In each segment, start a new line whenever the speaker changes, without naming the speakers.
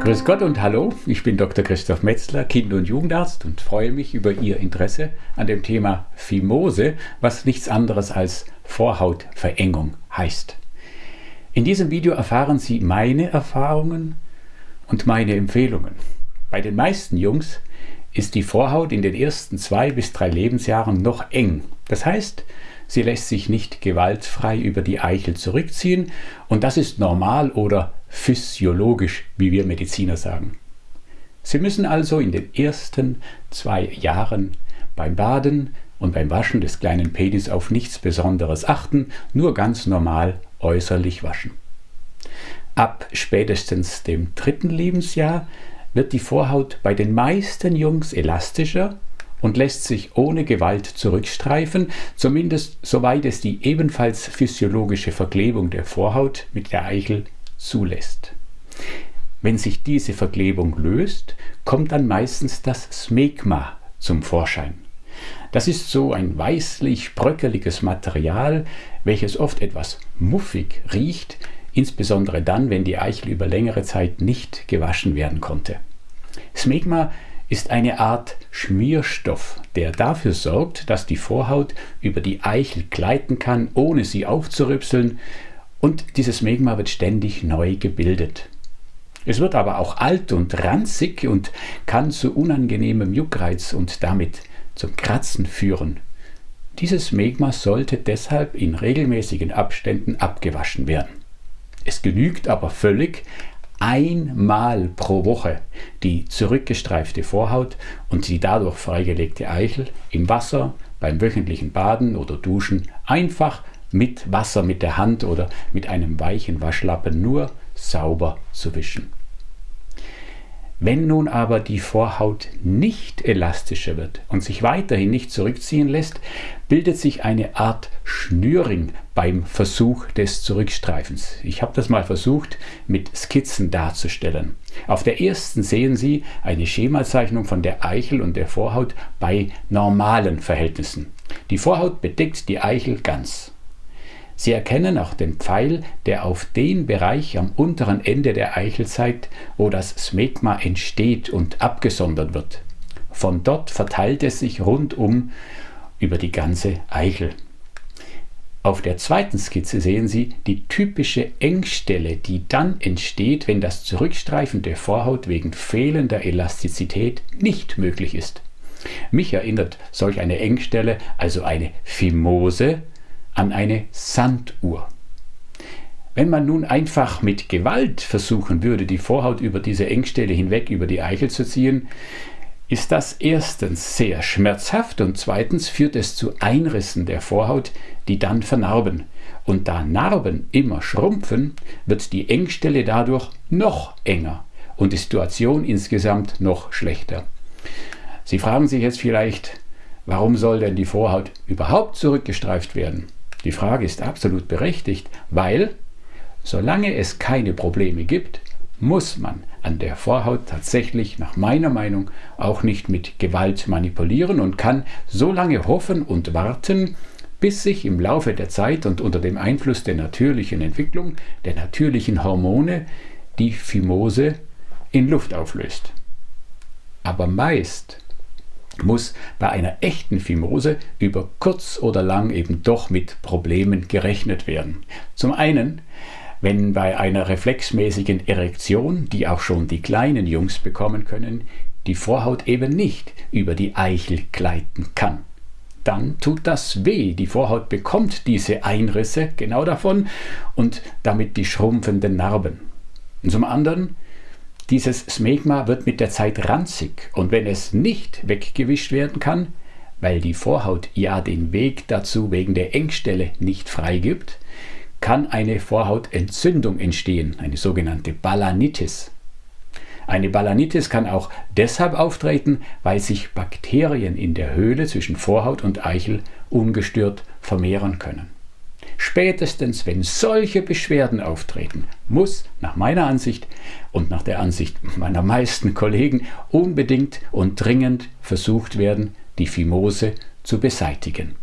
Grüß Gott und hallo, ich bin Dr. Christoph Metzler, Kind- und Jugendarzt und freue mich über Ihr Interesse an dem Thema Phimose, was nichts anderes als Vorhautverengung heißt. In diesem Video erfahren Sie meine Erfahrungen und meine Empfehlungen. Bei den meisten Jungs ist die Vorhaut in den ersten zwei bis drei Lebensjahren noch eng. Das heißt, sie lässt sich nicht gewaltfrei über die Eichel zurückziehen und das ist normal oder physiologisch, wie wir Mediziner sagen. Sie müssen also in den ersten zwei Jahren beim Baden und beim Waschen des kleinen Pedis auf nichts Besonderes achten, nur ganz normal äußerlich waschen. Ab spätestens dem dritten Lebensjahr wird die Vorhaut bei den meisten Jungs elastischer und lässt sich ohne Gewalt zurückstreifen, zumindest soweit es die ebenfalls physiologische Verklebung der Vorhaut mit der Eichel zulässt. Wenn sich diese Verklebung löst, kommt dann meistens das Smegma zum Vorschein. Das ist so ein weißlich bröckeliges Material, welches oft etwas muffig riecht, insbesondere dann, wenn die Eichel über längere Zeit nicht gewaschen werden konnte. Smegma ist eine Art Schmierstoff, der dafür sorgt, dass die Vorhaut über die Eichel gleiten kann, ohne sie aufzurüpseln, und dieses Megma wird ständig neu gebildet. Es wird aber auch alt und ranzig und kann zu unangenehmem Juckreiz und damit zum Kratzen führen. Dieses Megma sollte deshalb in regelmäßigen Abständen abgewaschen werden. Es genügt aber völlig, einmal pro Woche die zurückgestreifte Vorhaut und die dadurch freigelegte Eichel im Wasser, beim wöchentlichen Baden oder Duschen einfach mit Wasser mit der Hand oder mit einem weichen Waschlappen nur sauber zu wischen. Wenn nun aber die Vorhaut nicht elastischer wird und sich weiterhin nicht zurückziehen lässt, bildet sich eine Art Schnürring beim Versuch des Zurückstreifens. Ich habe das mal versucht mit Skizzen darzustellen. Auf der ersten sehen Sie eine Schemazeichnung von der Eichel und der Vorhaut bei normalen Verhältnissen. Die Vorhaut bedeckt die Eichel ganz. Sie erkennen auch den Pfeil, der auf den Bereich am unteren Ende der Eichel zeigt, wo das Smegma entsteht und abgesondert wird. Von dort verteilt es sich rundum über die ganze Eichel. Auf der zweiten Skizze sehen Sie die typische Engstelle, die dann entsteht, wenn das Zurückstreifen der Vorhaut wegen fehlender Elastizität nicht möglich ist. Mich erinnert solch eine Engstelle, also eine Phimose, an eine Sanduhr. Wenn man nun einfach mit Gewalt versuchen würde, die Vorhaut über diese Engstelle hinweg über die Eichel zu ziehen, ist das erstens sehr schmerzhaft und zweitens führt es zu Einrissen der Vorhaut, die dann vernarben. Und da Narben immer schrumpfen, wird die Engstelle dadurch noch enger und die Situation insgesamt noch schlechter. Sie fragen sich jetzt vielleicht, warum soll denn die Vorhaut überhaupt zurückgestreift werden? Die Frage ist absolut berechtigt, weil solange es keine Probleme gibt, muss man an der Vorhaut tatsächlich nach meiner Meinung auch nicht mit Gewalt manipulieren und kann so lange hoffen und warten, bis sich im Laufe der Zeit und unter dem Einfluss der natürlichen Entwicklung, der natürlichen Hormone, die Phimose in Luft auflöst. Aber meist muss bei einer echten Phimose über kurz oder lang eben doch mit Problemen gerechnet werden. Zum einen, wenn bei einer reflexmäßigen Erektion, die auch schon die kleinen Jungs bekommen können, die Vorhaut eben nicht über die Eichel gleiten kann. Dann tut das weh. Die Vorhaut bekommt diese Einrisse genau davon und damit die schrumpfenden Narben. Und zum anderen, dieses Smegma wird mit der Zeit ranzig und wenn es nicht weggewischt werden kann, weil die Vorhaut ja den Weg dazu wegen der Engstelle nicht freigibt, kann eine Vorhautentzündung entstehen, eine sogenannte Balanitis. Eine Balanitis kann auch deshalb auftreten, weil sich Bakterien in der Höhle zwischen Vorhaut und Eichel ungestört vermehren können. Spätestens wenn solche Beschwerden auftreten, muss nach meiner Ansicht und nach der Ansicht meiner meisten Kollegen unbedingt und dringend versucht werden, die Phimose zu beseitigen.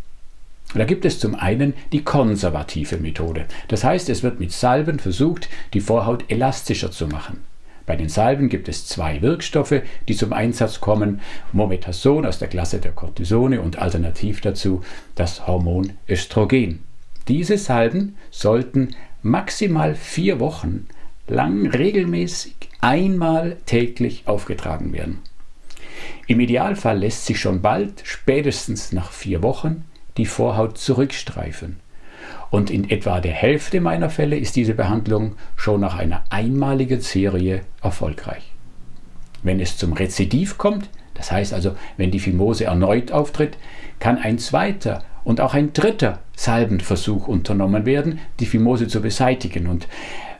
Da gibt es zum einen die konservative Methode. Das heißt, es wird mit Salben versucht, die Vorhaut elastischer zu machen. Bei den Salben gibt es zwei Wirkstoffe, die zum Einsatz kommen. Mometasone aus der Klasse der Cortisone und alternativ dazu das Hormon Östrogen. Diese Salben sollten maximal vier Wochen lang regelmäßig einmal täglich aufgetragen werden. Im Idealfall lässt sich schon bald, spätestens nach vier Wochen, die Vorhaut zurückstreifen. Und in etwa der Hälfte meiner Fälle ist diese Behandlung schon nach einer einmaligen Serie erfolgreich. Wenn es zum Rezidiv kommt, das heißt also, wenn die Fimose erneut auftritt, kann ein zweiter und auch ein dritter Salbenversuch unternommen werden, die Fimose zu beseitigen. Und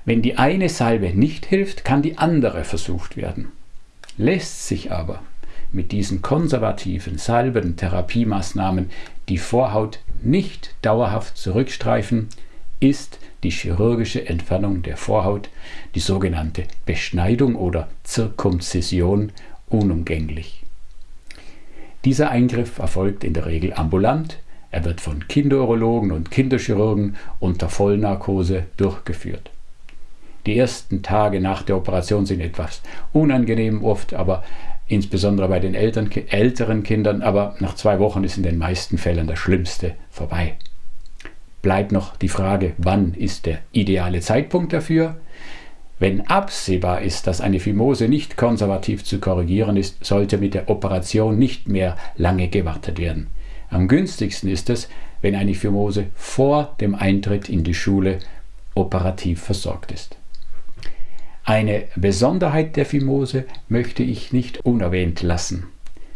wenn die eine Salbe nicht hilft, kann die andere versucht werden. Lässt sich aber mit diesen konservativen Salben, Therapiemaßnahmen die Vorhaut nicht dauerhaft zurückstreifen, ist die chirurgische Entfernung der Vorhaut, die sogenannte Beschneidung oder Zirkumzision, unumgänglich. Dieser Eingriff erfolgt in der Regel ambulant, er wird von Kinderurologen und Kinderchirurgen unter Vollnarkose durchgeführt. Die ersten Tage nach der Operation sind etwas unangenehm oft, aber insbesondere bei den Eltern, älteren Kindern, aber nach zwei Wochen ist in den meisten Fällen das Schlimmste vorbei. Bleibt noch die Frage, wann ist der ideale Zeitpunkt dafür? Wenn absehbar ist, dass eine Fimose nicht konservativ zu korrigieren ist, sollte mit der Operation nicht mehr lange gewartet werden. Am günstigsten ist es, wenn eine Fimose vor dem Eintritt in die Schule operativ versorgt ist. Eine Besonderheit der Fimose möchte ich nicht unerwähnt lassen.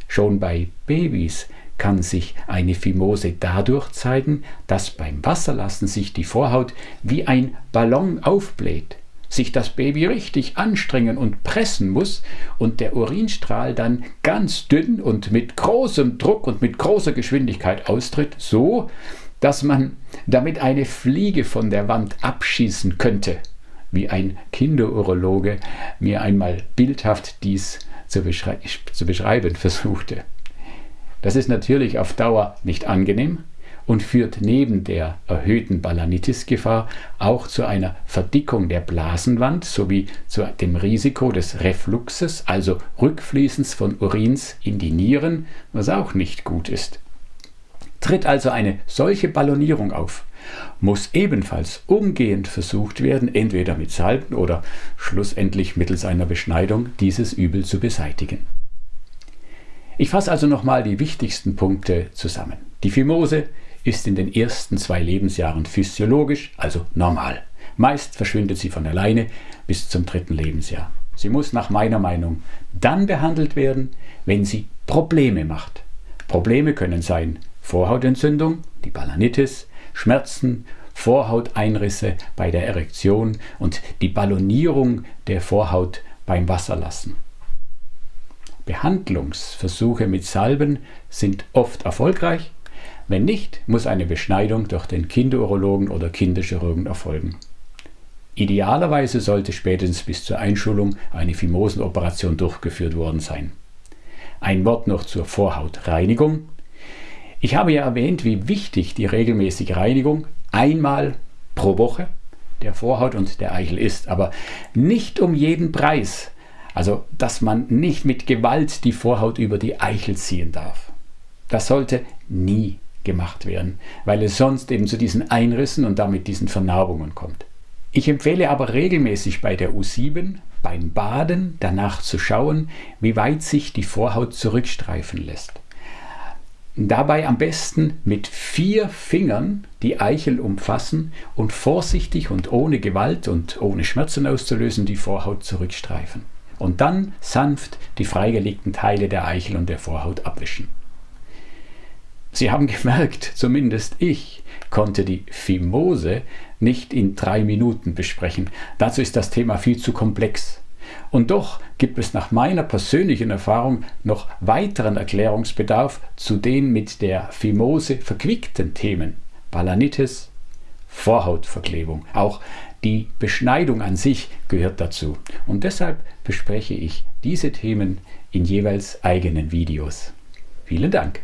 Schon bei Babys kann sich eine Fimose dadurch zeigen, dass beim Wasserlassen sich die Vorhaut wie ein Ballon aufbläht, sich das Baby richtig anstrengen und pressen muss und der Urinstrahl dann ganz dünn und mit großem Druck und mit großer Geschwindigkeit austritt, so dass man damit eine Fliege von der Wand abschießen könnte wie ein Kinderurologe mir einmal bildhaft dies zu, beschrei zu beschreiben versuchte. Das ist natürlich auf Dauer nicht angenehm und führt neben der erhöhten Balanitis-Gefahr auch zu einer Verdickung der Blasenwand sowie zu dem Risiko des Refluxes, also Rückfließens von Urins in die Nieren, was auch nicht gut ist. Tritt also eine solche Ballonierung auf, muss ebenfalls umgehend versucht werden, entweder mit Salben oder schlussendlich mittels einer Beschneidung dieses Übel zu beseitigen. Ich fasse also nochmal die wichtigsten Punkte zusammen. Die Fimose ist in den ersten zwei Lebensjahren physiologisch, also normal. Meist verschwindet sie von alleine bis zum dritten Lebensjahr. Sie muss nach meiner Meinung dann behandelt werden, wenn sie Probleme macht. Probleme können sein Vorhautentzündung, die Balanitis, Schmerzen, Vorhauteinrisse bei der Erektion und die Ballonierung der Vorhaut beim Wasserlassen. Behandlungsversuche mit Salben sind oft erfolgreich. Wenn nicht, muss eine Beschneidung durch den Kinderurologen oder Kinderchirurgen erfolgen. Idealerweise sollte spätestens bis zur Einschulung eine Fimosenoperation durchgeführt worden sein. Ein Wort noch zur Vorhautreinigung. Ich habe ja erwähnt, wie wichtig die regelmäßige Reinigung einmal pro Woche der Vorhaut und der Eichel ist, aber nicht um jeden Preis. Also, dass man nicht mit Gewalt die Vorhaut über die Eichel ziehen darf. Das sollte nie gemacht werden, weil es sonst eben zu diesen Einrissen und damit diesen Vernarbungen kommt. Ich empfehle aber regelmäßig bei der U7 beim Baden danach zu schauen, wie weit sich die Vorhaut zurückstreifen lässt. Dabei am besten mit vier Fingern die Eichel umfassen und vorsichtig und ohne Gewalt und ohne Schmerzen auszulösen die Vorhaut zurückstreifen. Und dann sanft die freigelegten Teile der Eichel und der Vorhaut abwischen. Sie haben gemerkt, zumindest ich konnte die Fimose nicht in drei Minuten besprechen. Dazu ist das Thema viel zu komplex. Und doch gibt es nach meiner persönlichen Erfahrung noch weiteren Erklärungsbedarf zu den mit der Fimose verquickten Themen Balanitis, Vorhautverklebung. Auch die Beschneidung an sich gehört dazu. Und deshalb bespreche ich diese Themen in jeweils eigenen Videos. Vielen Dank.